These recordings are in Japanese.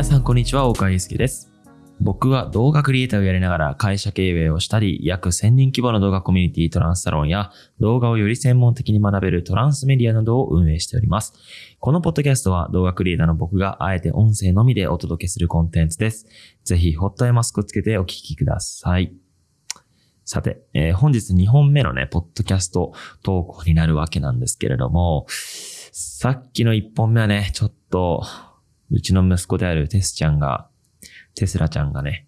皆さんこんにちは、岡祐介です。僕は動画クリエイターをやりながら会社経営をしたり、約1000人規模の動画コミュニティトランスサロンや動画をより専門的に学べるトランスメディアなどを運営しております。このポッドキャストは動画クリエイターの僕があえて音声のみでお届けするコンテンツです。ぜひホットアイマスクをつけてお聞きください。さて、えー本日2本目のね、ポッドキャスト投稿になるわけなんですけれども、さっきの1本目はね、ちょっと、うちの息子であるテスちゃんが、テスラちゃんがね、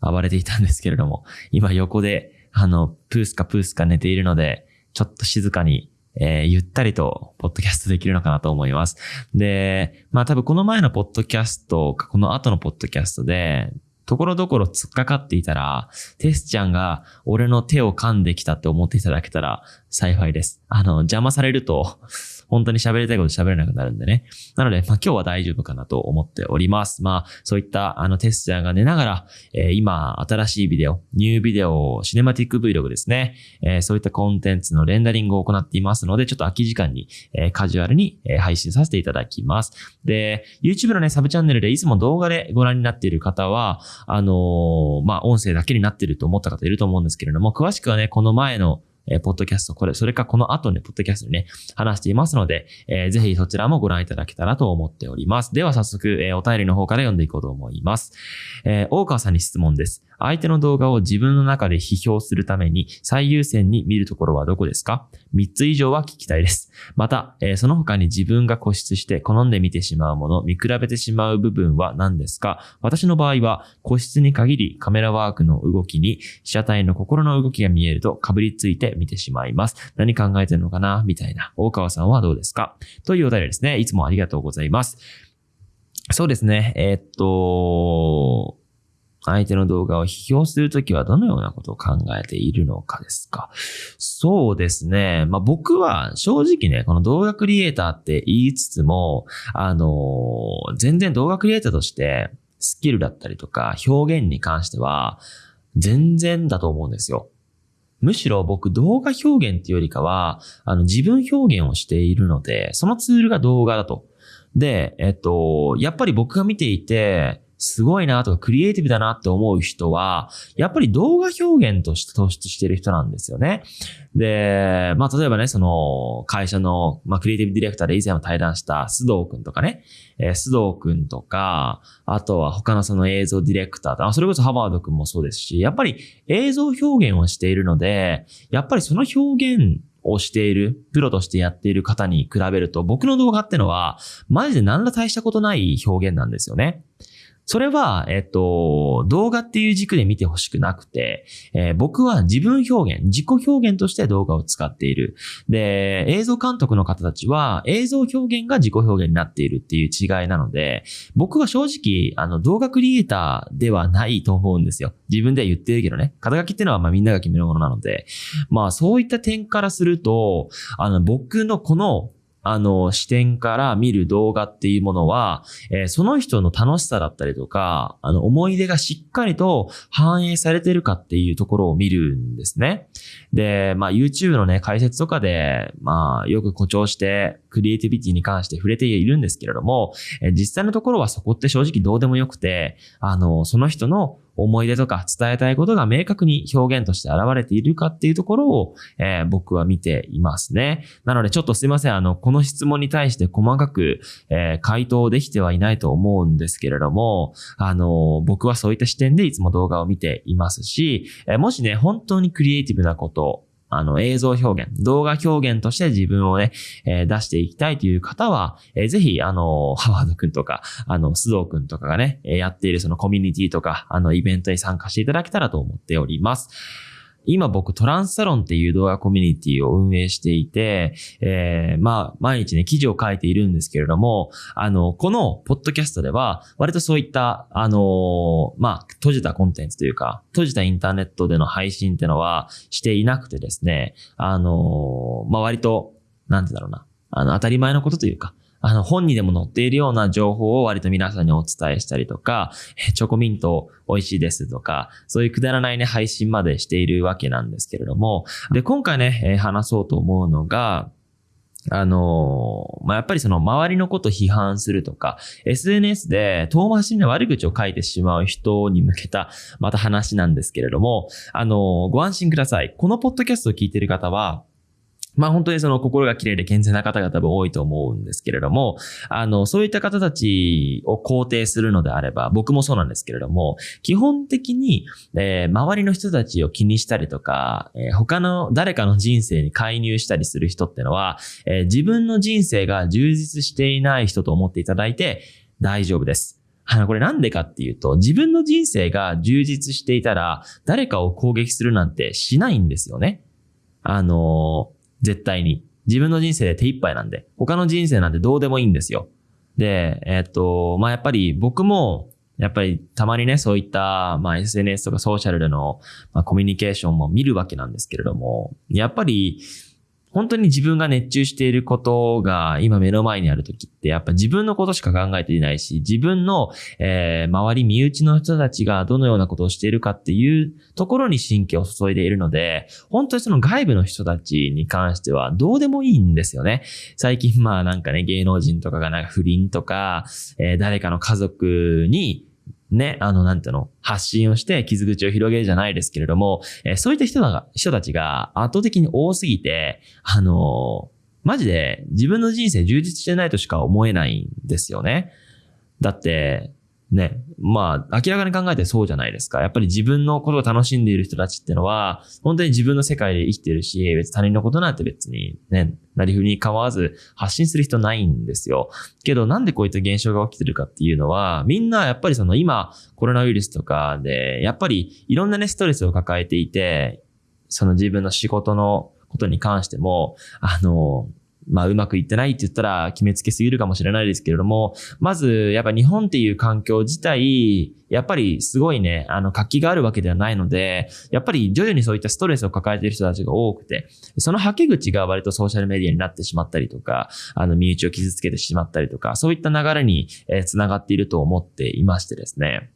暴れていたんですけれども、今横で、あの、プースカプースカ寝ているので、ちょっと静かに、えーゆったりと、ポッドキャストできるのかなと思います。で、まあ多分この前のポッドキャストか、この後のポッドキャストで、ところどころ突っかかっていたら、テスちゃんが俺の手を噛んできたって思っていただけたら幸いです。あの、邪魔されると、本当に喋りたいこと喋れなくなるんでね。なので、まあ今日は大丈夫かなと思っております。まあそういったあのテスチャーが寝ながら、えー今新しいビデオ、ニュービデオ、シネマティック Vlog ですね。えーそういったコンテンツのレンダリングを行っていますので、ちょっと空き時間に、えーカジュアルに、え配信させていただきます。で、YouTube のね、サブチャンネルでいつも動画でご覧になっている方は、あのまあ音声だけになっていると思った方いると思うんですけれども、詳しくはね、この前のえーポッドキャスト、これ、それかこの後ね、ポッドキャストにね、話していますので、えーぜひそちらもご覧いただけたらと思っております。では早速、えーお便りの方から読んでいこうと思います。えー大川さんに質問です。相手の動画を自分の中で批評するために最優先に見るところはどこですか ?3 つ以上は聞きたいです。また、えーその他に自分が固執して好んで見てしまうもの、見比べてしまう部分は何ですか？私の場合は個室に限りカメラワークの動きに被写体の心の動きが見えると被りついて見てしまいます。何考えてるのかな？みたいな。大川さんはどうですか？というお便りですね。いつもありがとうございます。そうですね。えーっと、相手の動画を批評するときはどのようなことを考えているのかですか？そうですね。まあ、僕は正直ね、この動画クリエイターって言いつつも、あの全然動画クリエイターとしてスキルだったりとか表現に関しては全然だと思うんですよ。むしろ僕動画表現っていうよりかは、あの自分表現をしているので、そのツールが動画だと。で、えっと、やっぱり僕が見ていて、すごいなとかクリエイティブだなって思う人は、やっぱり動画表現として突出してる人なんですよね。で、まあ例えばね、その会社の、まあ、クリエイティブディレクターで以前も対談した須藤くんとかね、えー須藤くんとか、あとは他のその映像ディレクターとか、それこそハバードくんもそうですし、やっぱり映像表現をしているので、やっぱりその表現をしている、プロとしてやっている方に比べると、僕の動画ってのは、マジで何ら大したことない表現なんですよね。それは、えっと、動画っていう軸で見てほしくなくて、えー僕は自分表現、自己表現として動画を使っている。で、映像監督の方たちは映像表現が自己表現になっているっていう違いなので、僕は正直、あの、動画クリエイターではないと思うんですよ。自分で言ってるけどね。肩書きっていうのはまあみんなが決めるものなので、まあそういった点からすると、あの、僕のこの、あの、視点から見る動画っていうものは、えーその人の楽しさだったりとか、あの、思い出がしっかりと反映されてるかっていうところを見るんですね。で、まあ、YouTube のね、解説とかで、まあ、よく誇張して、クリエイティビティに関して触れているんですけれども、え実際のところはそこって正直どうでもよくて、あの、その人の思い出とか伝えたいことが明確に表現として現れているかっていうところを、えー僕は見ていますね。なのでちょっとすいません。あの、この質問に対して細かく、えー回答できてはいないと思うんですけれども、あの、僕はそういった視点でいつも動画を見ていますし、えーもしね、本当にクリエイティブなこと、あの、映像表現、動画表現として自分をね、えー出していきたいという方は、えーぜひ、あの、ハワードくんとか、あの、須藤くんとかがね、やっているそのコミュニティとか、あの、イベントに参加していただけたらと思っております。今僕トランスサロンっていう動画コミュニティを運営していて、えーまあ、毎日ね、記事を書いているんですけれども、あの、このポッドキャストでは、割とそういった、あのまあ、閉じたコンテンツというか、閉じたインターネットでの配信っていうのはしていなくてですね、あのまあ、割と、なんてだろうな、あの、当たり前のことというか、あの、本にでも載っているような情報を割と皆さんにお伝えしたりとか、チョコミント美味しいですとか、そういうくだらないね、配信までしているわけなんですけれども、で、今回ね、話そうと思うのが、あのまあ、やっぱりその周りのこと批判するとか、SNS で遠回しに悪口を書いてしまう人に向けた、また話なんですけれども、あのご安心ください。このポッドキャストを聞いている方は、まあ本当にその心が綺麗で健全な方々も多いと思うんですけれども、あの、そういった方たちを肯定するのであれば、僕もそうなんですけれども、基本的に、えー、周りの人たちを気にしたりとか、えー、他の誰かの人生に介入したりする人ってのは、えー、自分の人生が充実していない人と思っていただいて大丈夫です。あの、これなんでかっていうと、自分の人生が充実していたら、誰かを攻撃するなんてしないんですよね。あの絶対に。自分の人生で手一杯なんで、他の人生なんてどうでもいいんですよ。で、えっと、まあ、やっぱり僕も、やっぱりたまにね、そういった、まあ、SNS とかソーシャルでの、まあ、コミュニケーションも見るわけなんですけれども、やっぱり、本当に自分が熱中していることが今目の前にある時って、やっぱ自分のことしか考えていないし、自分の、えー、周り、身内の人たちがどのようなことをしているかっていうところに神経を注いでいるので、本当にその外部の人たちに関してはどうでもいいんですよね。最近まあなんかね、芸能人とかがなんか不倫とか、えー、誰かの家族にね、あの、なんていうの、発信をして傷口を広げるじゃないですけれども、えー、そういった人が、人たちが圧倒的に多すぎて、あのー、マジで自分の人生充実してないとしか思えないんですよね。だって、ね、まあ、明らかに考えてそうじゃないですか。やっぱり自分のことを楽しんでいる人たちってのは、本当に自分の世界で生きてるし、別に他人のことなんて別にね、なりふりに構わず発信する人ないんですよ。けどなんでこういった現象が起きてるかっていうのは、みんなやっぱりその今コロナウイルスとかで、やっぱりいろんなね、ストレスを抱えていて、その自分の仕事のことに関しても、あの、まあうまくいってないって言ったら決めつけすぎるかもしれないですけれども、まずやっぱ日本っていう環境自体、やっぱりすごいね、あの活気があるわけではないので、やっぱり徐々にそういったストレスを抱えている人たちが多くて、その吐け口が割とソーシャルメディアになってしまったりとか、あの身内を傷つけてしまったりとか、そういった流れに、えー、繋がっていると思っていましてですね。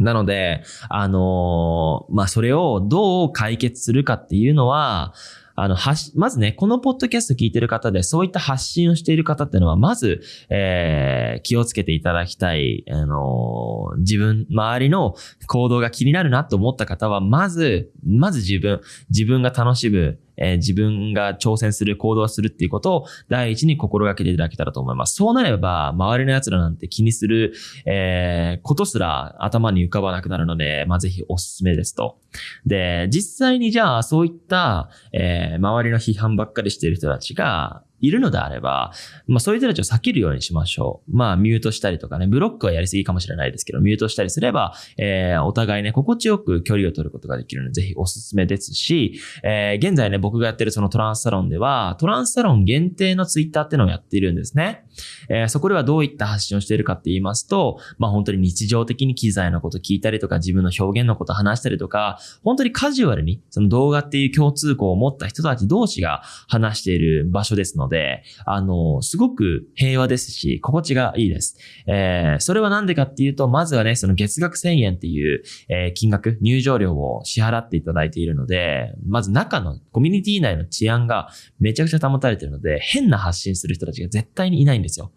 なので、あのー、まあ、それをどう解決するかっていうのは、あの、はし、まずね、このポッドキャスト聞いてる方で、そういった発信をしている方っていうのは、まず、えー、気をつけていただきたい、あのー、自分、周りの行動が気になるなと思った方は、まず、まず自分、自分が楽しむ、えー、自分が挑戦する行動するっていうことを第一に心がけていただけたらと思います。そうなれば、周りの奴らなんて気にする、えー、ことすら頭に浮かばなくなるので、まあ、ぜひおすすめですと。で、実際にじゃあ、そういった、えー、周りの批判ばっかりしている人たちが、いるのであれば、まあそういう人たちを避けるようにしましょう。まあミュートしたりとかね、ブロックはやりすぎかもしれないですけど、ミュートしたりすれば、えー、お互いね、心地よく距離を取ることができるので、ぜひおすすめですし、えー、現在ね、僕がやってるそのトランスサロンでは、トランスサロン限定のツイッターってのをやっているんですね。えー、そこではどういった発信をしているかって言いますと、まあ本当に日常的に機材のこと聞いたりとか、自分の表現のこと話したりとか、本当にカジュアルに、その動画っていう共通項を持った人たち同士が話している場所ですので、あの、すごく平和ですし、心地がいいです。えー、それはなんでかっていうと、まずはね、その月額1000円っていう、えー、金額、入場料を支払っていただいているので、まず中のコミュニティ内の治安がめちゃくちゃ保たれているので、変な発信する人たちが絶対にいないんですですよ。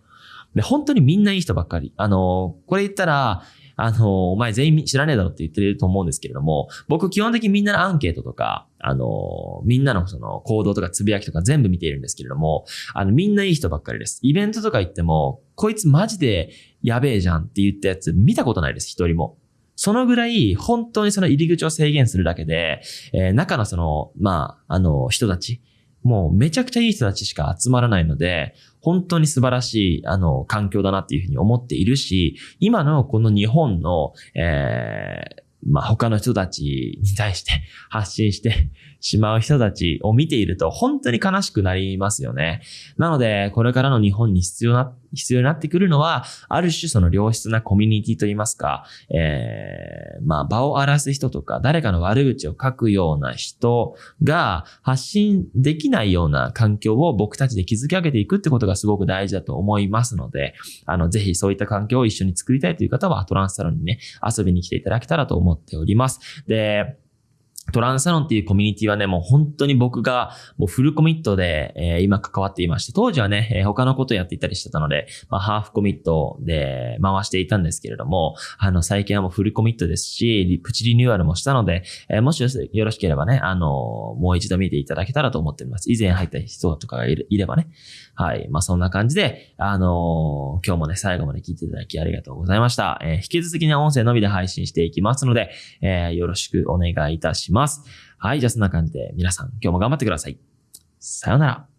で、本当にみんないい人ばっかり。あの、これ言ったら、あの、お前全員知らねえだろって言ってると思うんですけれども、僕基本的にみんなのアンケートとか、あの、みんなのその行動とかつぶやきとか全部見ているんですけれども、あの、みんないい人ばっかりです。イベントとか行っても、こいつマジでやべえじゃんって言ったやつ見たことないです、一人も。そのぐらい、本当にその入り口を制限するだけで、えー、中のその、まあ、あの、人たち、もうめちゃくちゃいい人たちしか集まらないので、本当に素晴らしい、あの、環境だなっていうふうに思っているし、今のこの日本の、えー、まあ、他の人たちに対して発信してしまう人たちを見ていると本当に悲しくなりますよね。なので、これからの日本に必要な、必要になってくるのは、ある種その良質なコミュニティといいますか、えー、まあ、場を荒らす人とか、誰かの悪口を書くような人が発信できないような環境を僕たちで築き上げていくってことがすごく大事だと思いますので、あの、ぜひそういった環境を一緒に作りたいという方は、トランスサロンにね、遊びに来ていただけたらと思っております。で、トランサロンっていうコミュニティはね、もう本当に僕がもうフルコミットで、えー、今関わっていまして、当時はね、えー、他のことやっていたりしてたので、まあ、ハーフコミットで回していたんですけれども、あの、最近はもうフルコミットですし、プチリニューアルもしたので、えー、もしよろしければね、あのもう一度見ていただけたらと思っております。以前入った人とかがいればね。はい。まあ、そんな感じで、あの今日もね、最後まで聞いていただきありがとうございました。え引き続きね、音声のみで配信していきますので、えよろしくお願いいたします。ます。はい、じゃあそんな感じで皆さん今日も頑張ってください。さようなら。